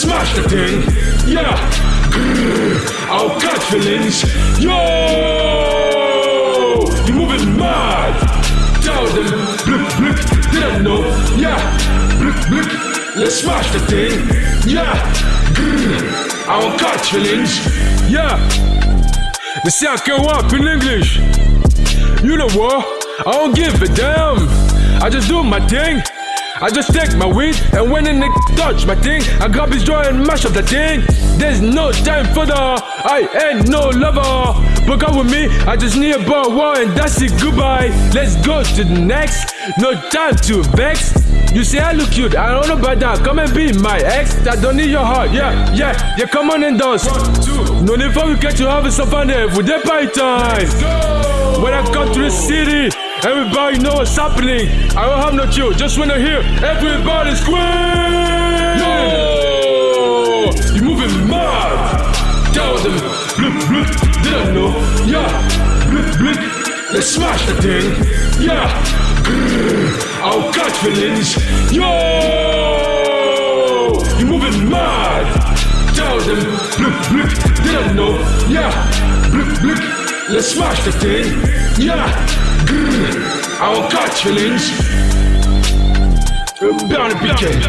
smash the thing. Yeah. Grrr. I'll catch feelings. Yo! You moving mad. Tell them, blip, blip, didn't know. Yeah. Blip, blip. Let's smash the thing. Yeah. Grrr. I will catch feelings. Yeah. The see I can walk in English. You know what? I don't give a damn. I just do my thing. I just take my weed and when a nigga touch my thing, I grab his jaw and mash up the thing. There's no time for the I ain't no lover. But come with me, I just need a bar war and that's it, goodbye. Let's go to the next. No time to vex. You say I look cute, I don't know about that. Come and be my ex. I don't need your heart, yeah, yeah, yeah. Come on and dance. One, two. No need for we get you having some fun there with the party time. When I come to the city, everybody know what's happening. I don't have no chill, just wanna hear everybody scream. Yo, you moving mad. Tell them, blip blip, didn't know, yeah, blip blip. Let's smash the thing, yeah. Grrr, I'll catch feelings. Yo, you moving mad. Tell them, blip blip, didn't know, yeah, blip blip. Let's smash the thing, yeah. I won't catch feelings. Bound to be